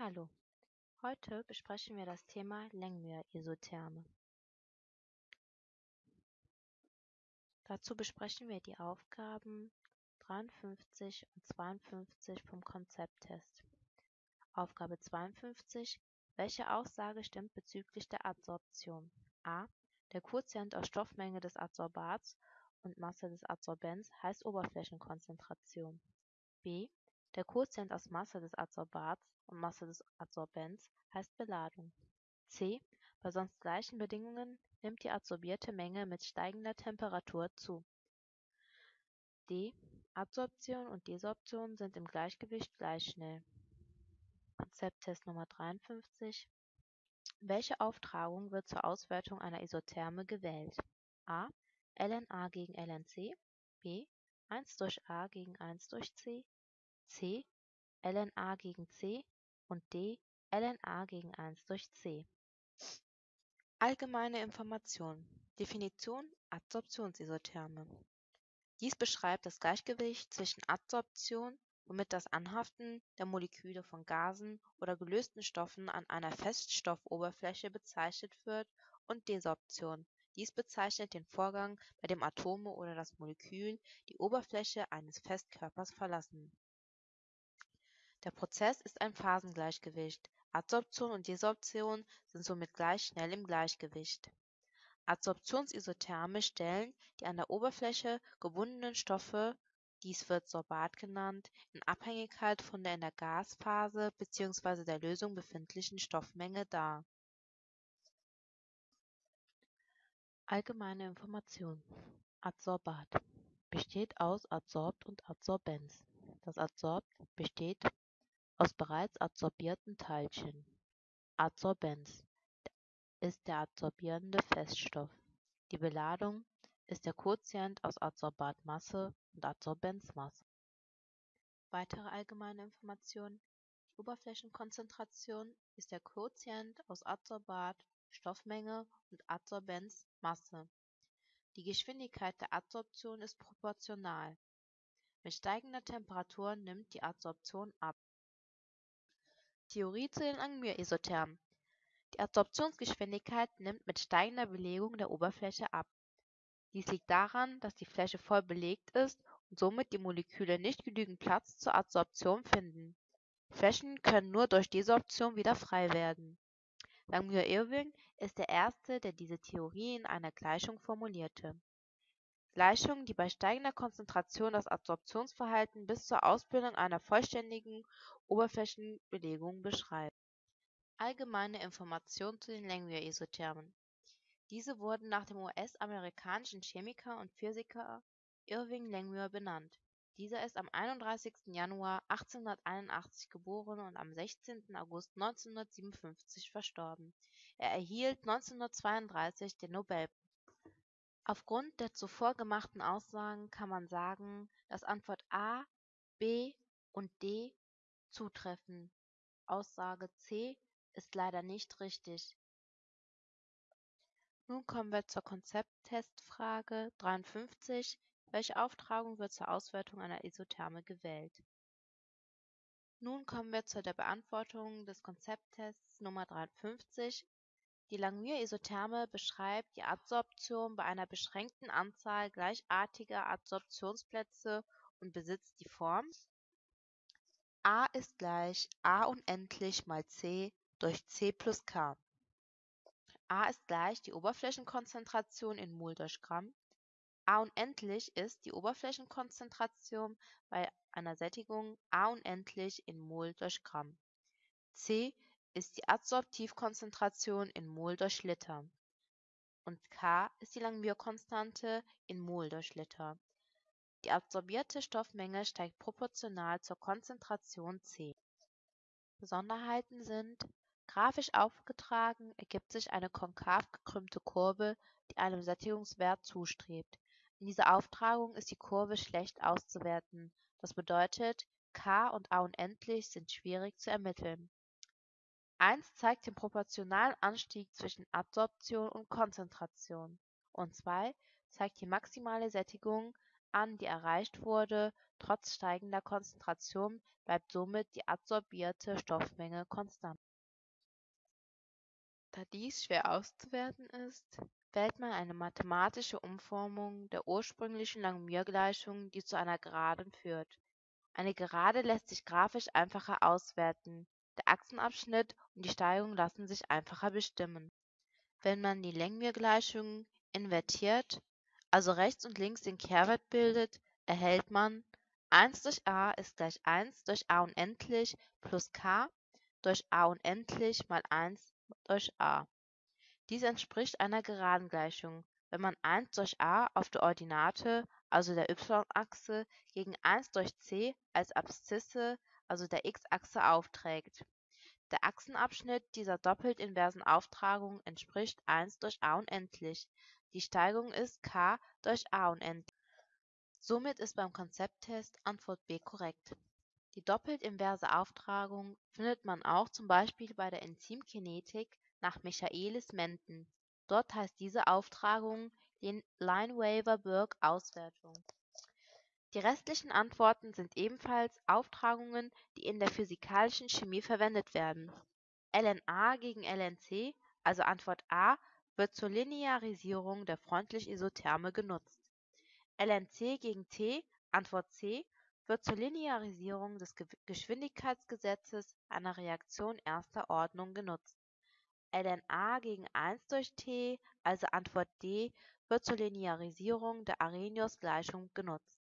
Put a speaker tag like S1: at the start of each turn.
S1: Hallo, heute besprechen wir das Thema Langmuir-Isotherme. Dazu besprechen wir die Aufgaben 53 und 52 vom Konzepttest. Aufgabe 52. Welche Aussage stimmt bezüglich der Adsorption? A. Der Quotient aus Stoffmenge des Adsorbats und Masse des Adsorbents heißt Oberflächenkonzentration. B. Der Quotient aus Masse des Adsorbats und Masse des Adsorbents heißt Beladung. C. Bei sonst gleichen Bedingungen nimmt die adsorbierte Menge mit steigender Temperatur zu. D. Adsorption und Desorption sind im Gleichgewicht gleich schnell. Konzepttest Nummer 53. Welche Auftragung wird zur Auswertung einer Isotherme gewählt? A. LNA gegen LNC. B. 1 durch A gegen 1 durch C. C. LNA gegen C und D. LNA gegen 1 durch C. Allgemeine Information. Definition Adsorptionsisotherme. Dies beschreibt das Gleichgewicht zwischen Adsorption, womit das Anhaften der Moleküle von Gasen oder gelösten Stoffen an einer Feststoffoberfläche bezeichnet wird, und Desorption. Dies bezeichnet den Vorgang, bei dem Atome oder das Molekül die Oberfläche eines Festkörpers verlassen. Der Prozess ist ein Phasengleichgewicht. Adsorption und Desorption sind somit gleich schnell im Gleichgewicht. Adsorptionsisotherme stellen die an der Oberfläche gebundenen Stoffe, dies wird Sorbat genannt, in Abhängigkeit von der in der Gasphase bzw. der Lösung befindlichen Stoffmenge dar. Allgemeine Information Adsorbat besteht aus Adsorbt und Adsorbens. Das Adsorbt besteht aus bereits adsorbierten Teilchen. Adsorbens ist der adsorbierende Feststoff. Die Beladung ist der Quotient aus Adsorbatmasse und Adsorbenzmasse. Weitere allgemeine Informationen Die Oberflächenkonzentration ist der Quotient aus Adsorbat, Stoffmenge und Adsorbenzmasse. Die Geschwindigkeit der Adsorption ist proportional. Mit steigender Temperatur nimmt die Adsorption ab. Theorie zu den Langmuir-Isothermen. Die Adsorptionsgeschwindigkeit nimmt mit steigender Belegung der Oberfläche ab. Dies liegt daran, dass die Fläche voll belegt ist und somit die Moleküle nicht genügend Platz zur Adsorption finden. Flächen können nur durch Desorption wieder frei werden. Langmuir-Irving ist der erste, der diese Theorie in einer Gleichung formulierte. Gleichung, die bei steigender Konzentration das Adsorptionsverhalten bis zur Ausbildung einer vollständigen Oberflächenbelegung beschreibt. Allgemeine Informationen zu den Langmuir-Isothermen. Diese wurden nach dem US-amerikanischen Chemiker und Physiker Irving Langmuir benannt. Dieser ist am 31. Januar 1881 geboren und am 16. August 1957 verstorben. Er erhielt 1932 den Nobelpreis Aufgrund der zuvor gemachten Aussagen kann man sagen, dass Antwort A, B und D zutreffen. Aussage C ist leider nicht richtig. Nun kommen wir zur Konzepttestfrage 53. Welche Auftragung wird zur Auswertung einer Isotherme gewählt? Nun kommen wir zu der Beantwortung des Konzepttests Nummer 53 die Langmuir-Isotherme beschreibt die Adsorption bei einer beschränkten Anzahl gleichartiger Adsorptionsplätze und besitzt die Form A ist gleich A unendlich mal C durch C plus K. A ist gleich die Oberflächenkonzentration in Mol durch Gramm. A unendlich ist die Oberflächenkonzentration bei einer Sättigung A unendlich in Mol durch Gramm. C ist die Adsorptivkonzentration in Mol durch Liter und K ist die Langmuir-Konstante in Mol durch Liter. Die adsorbierte Stoffmenge steigt proportional zur Konzentration C. Besonderheiten sind Grafisch aufgetragen ergibt sich eine konkav gekrümmte Kurve, die einem Sättigungswert zustrebt. In dieser Auftragung ist die Kurve schlecht auszuwerten, das bedeutet, K und A unendlich sind schwierig zu ermitteln 1 zeigt den proportionalen Anstieg zwischen Adsorption und Konzentration und 2 zeigt die maximale Sättigung an, die erreicht wurde, trotz steigender Konzentration bleibt somit die adsorbierte Stoffmenge konstant. Da dies schwer auszuwerten ist, wählt man eine mathematische Umformung der ursprünglichen Langmuir-Gleichung, die zu einer Geraden führt. Eine Gerade lässt sich grafisch einfacher auswerten, der Achsenabschnitt und die Steigung lassen sich einfacher bestimmen. Wenn man die Langmuir-Gleichung invertiert, also rechts und links den Kehrwert bildet, erhält man 1 durch a ist gleich 1 durch a unendlich plus k durch a unendlich mal 1 durch a. Dies entspricht einer Geradengleichung, wenn man 1 durch a auf der Ordinate, also der y-Achse, gegen 1 durch c als Abszisse, also der x-Achse aufträgt. Der Achsenabschnitt dieser doppelt inversen Auftragung entspricht 1 durch a unendlich. Die Steigung ist k durch a unendlich. Somit ist beim Konzepttest Antwort B korrekt. Die doppelt inverse Auftragung findet man auch zum Beispiel bei der Enzymkinetik nach Michaelis-Menten. Dort heißt diese Auftragung Lineweaver-Burk-Auswertung. Die restlichen Antworten sind ebenfalls Auftragungen, die in der physikalischen Chemie verwendet werden. LNA gegen LNC, also Antwort A, wird zur Linearisierung der freundlich-Isotherme genutzt. LNC gegen T, Antwort C, wird zur Linearisierung des Geschwindigkeitsgesetzes einer Reaktion erster Ordnung genutzt. lna gegen 1 durch T, also Antwort D, wird zur Linearisierung der Arrhenius-Gleichung genutzt